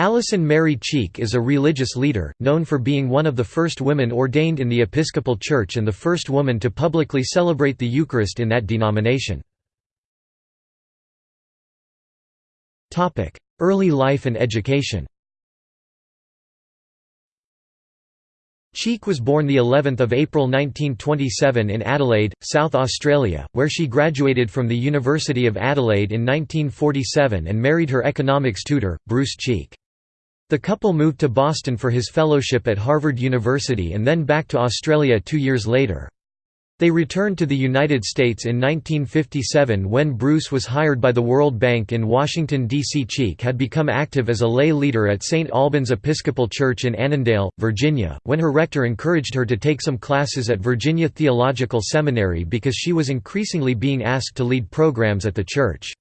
Alison Mary Cheek is a religious leader, known for being one of the first women ordained in the Episcopal Church and the first woman to publicly celebrate the Eucharist in that denomination. Early life and education Cheek was born the 11th of April 1927 in Adelaide, South Australia, where she graduated from the University of Adelaide in 1947 and married her economics tutor, Bruce Cheek. The couple moved to Boston for his fellowship at Harvard University and then back to Australia two years later. They returned to the United States in 1957 when Bruce was hired by the World Bank in Washington, D.C. Cheek had become active as a lay leader at St. Albans Episcopal Church in Annandale, Virginia, when her rector encouraged her to take some classes at Virginia Theological Seminary because she was increasingly being asked to lead programs at the church.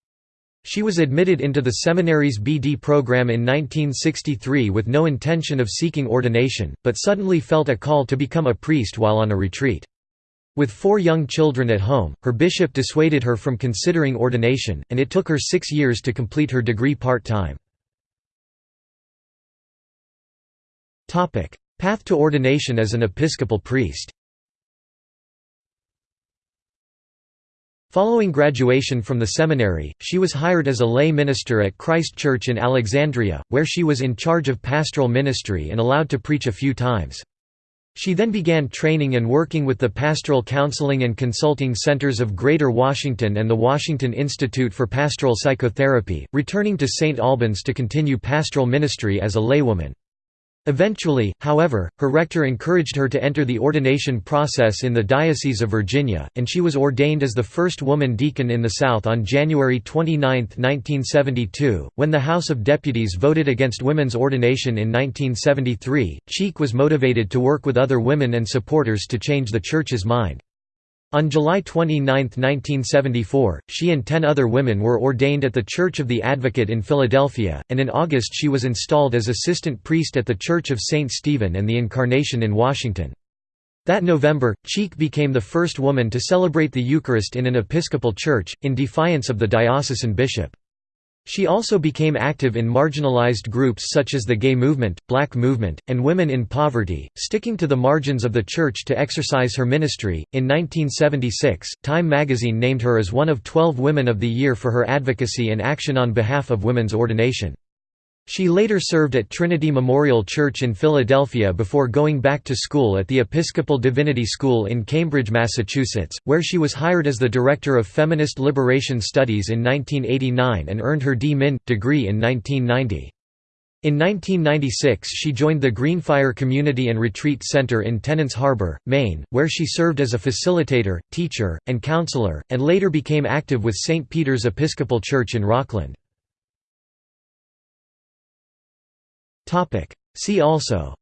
She was admitted into the seminary's BD program in 1963 with no intention of seeking ordination, but suddenly felt a call to become a priest while on a retreat. With four young children at home, her bishop dissuaded her from considering ordination, and it took her six years to complete her degree part-time. Path to ordination as an Episcopal priest Following graduation from the seminary, she was hired as a lay minister at Christ Church in Alexandria, where she was in charge of pastoral ministry and allowed to preach a few times. She then began training and working with the Pastoral Counseling and Consulting Centers of Greater Washington and the Washington Institute for Pastoral Psychotherapy, returning to St. Albans to continue pastoral ministry as a laywoman. Eventually, however, her rector encouraged her to enter the ordination process in the Diocese of Virginia, and she was ordained as the first woman deacon in the South on January 29, 1972. When the House of Deputies voted against women's ordination in 1973, Cheek was motivated to work with other women and supporters to change the Church's mind. On July 29, 1974, she and ten other women were ordained at the Church of the Advocate in Philadelphia, and in August she was installed as assistant priest at the Church of St. Stephen and the Incarnation in Washington. That November, Cheek became the first woman to celebrate the Eucharist in an Episcopal church, in defiance of the diocesan bishop. She also became active in marginalized groups such as the gay movement, black movement, and women in poverty, sticking to the margins of the church to exercise her ministry. In 1976, Time magazine named her as one of 12 Women of the Year for her advocacy and action on behalf of women's ordination. She later served at Trinity Memorial Church in Philadelphia before going back to school at the Episcopal Divinity School in Cambridge, Massachusetts, where she was hired as the Director of Feminist Liberation Studies in 1989 and earned her D.Min. degree in 1990. In 1996 she joined the Greenfire Community and Retreat Center in Tenants Harbor, Maine, where she served as a facilitator, teacher, and counselor, and later became active with St. Peter's Episcopal Church in Rockland. See also.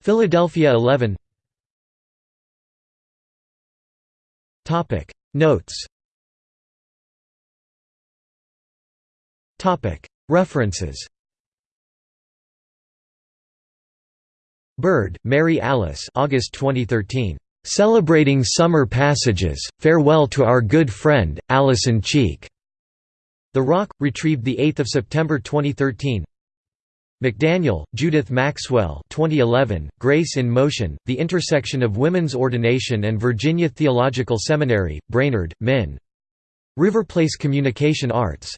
Philadelphia 11 Notes. References. Bird, Mary Alice August 2013. "'Celebrating Summer Passages, Farewell to Our Good Friend, Alison Cheek' The Rock, retrieved 8 September 2013 McDaniel, Judith Maxwell 2011, Grace in Motion, The Intersection of Women's Ordination and Virginia Theological Seminary, Brainerd, Min. River Place Communication Arts